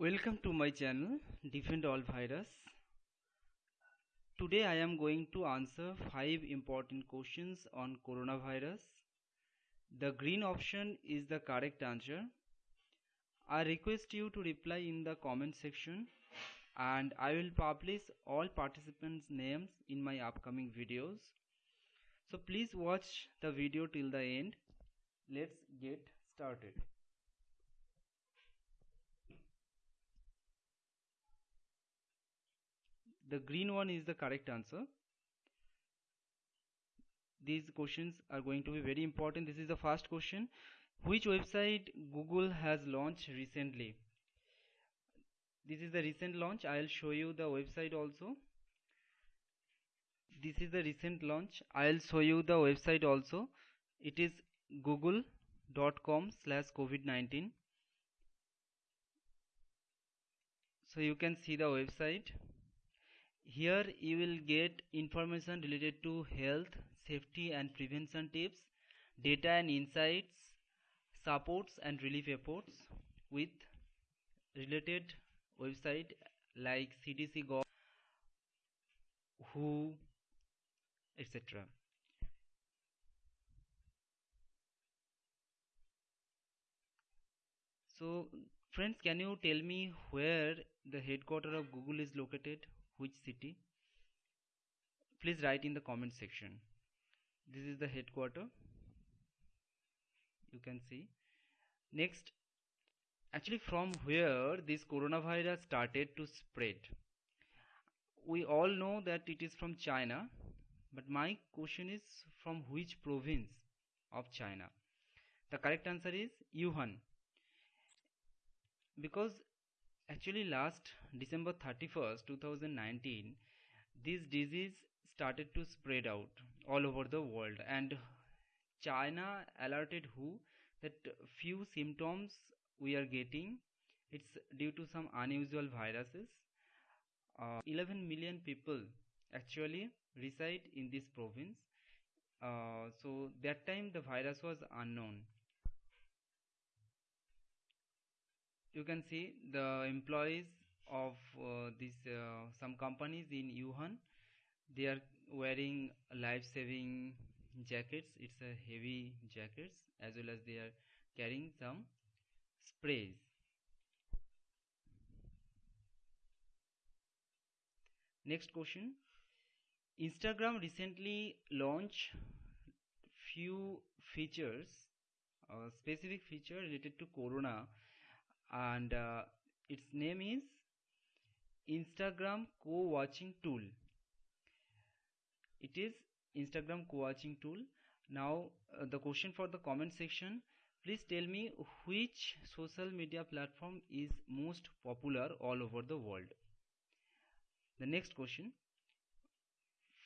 Welcome to my channel Defend All Virus. Today I am going to answer 5 important questions on coronavirus. The green option is the correct answer. I request you to reply in the comment section and I will publish all participants names in my upcoming videos. So please watch the video till the end. Let's get started. The green one is the correct answer. These questions are going to be very important. This is the first question. Which website google has launched recently? This is the recent launch. I'll show you the website also. This is the recent launch. I'll show you the website also. It is google.com slash covid-19 so you can see the website here you will get information related to health, safety and prevention tips, data and insights, supports and relief efforts with related website like CDC Gov, WHO, etc. So friends can you tell me where the headquarter of Google is located? Which city? Please write in the comment section. This is the headquarter. You can see. Next actually from where this coronavirus started to spread? We all know that it is from china but my question is from which province of china? The correct answer is wuhan. Because actually last december 31st 2019 this disease started to spread out all over the world. And china alerted who? That few symptoms we are getting it's due to some unusual viruses. Uh, 11 million people actually reside in this province. Uh, so that time the virus was unknown you can see the employees of uh, this uh, some companies in Wuhan. They are wearing life saving jackets. It's a heavy jackets as well as they are carrying some sprays. Next question. Instagram recently launched few features a specific feature related to corona and uh, its name is Instagram co-watching tool. It is Instagram co-watching tool. Now uh, the question for the comment section. Please tell me which social media platform is most popular all over the world? The next question.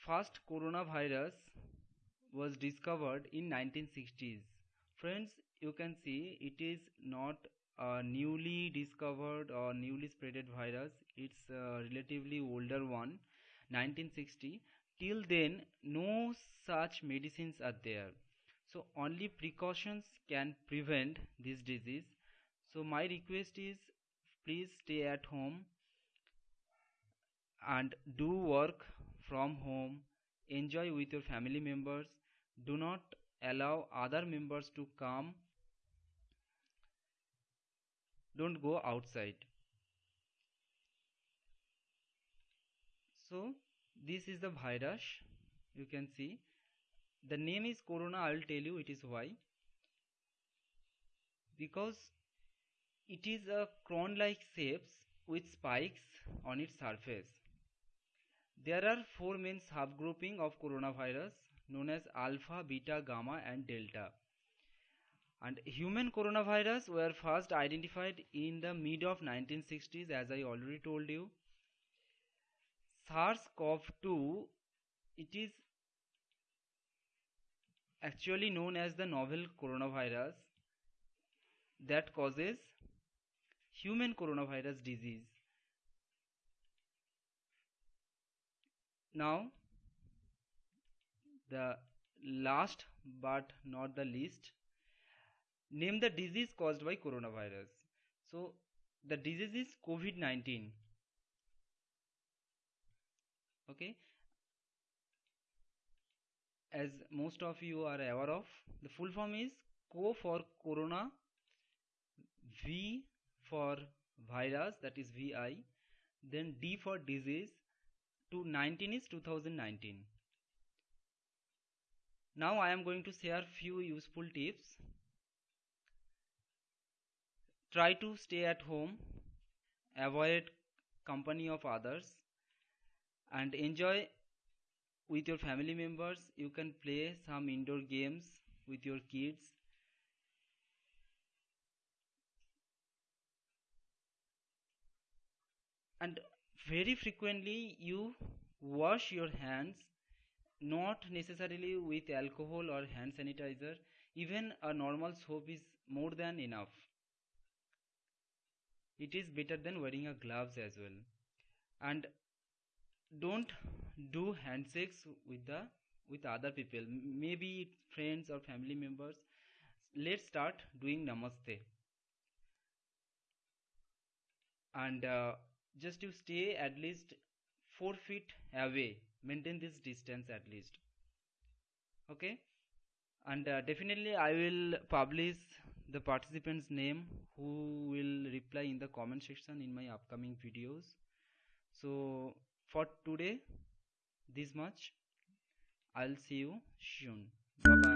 First coronavirus was discovered in 1960s friends you can see it is not a newly discovered or newly spreaded virus. It's a relatively older one 1960 till then no such medicines are there. So only precautions can prevent this disease. So my request is please stay at home and do work from home. Enjoy with your family members. Do not allow other members to come don't go outside. So this is the virus. You can see. The name is corona. I will tell you it is why. Because it is a crown like shapes with spikes on its surface. There are four main subgrouping of coronavirus known as alpha beta gamma and delta and human coronavirus were first identified in the mid of 1960s as i already told you. SARS-CoV-2 it is actually known as the novel coronavirus that causes human coronavirus disease. Now the last but not the least name the disease caused by coronavirus. So the disease is covid-19 okay? As most of you are aware of the full form is co for corona v for virus that is vi then d for disease to 19 is 2019 now i am going to share few useful tips try to stay at home avoid company of others and enjoy with your family members. You can play some indoor games with your kids. And very frequently you wash your hands not necessarily with alcohol or hand sanitizer. Even a normal soap is more than enough it is better than wearing a gloves as well. And don't do handshakes with the with other people. Maybe friends or family members. Let's start doing namaste. And uh, just you stay at least 4 feet away maintain this distance at least. Okay? And uh, definitely i will publish the participants name who will reply in the comment section in my upcoming videos. So for today this much. I'll see you soon. Bye bye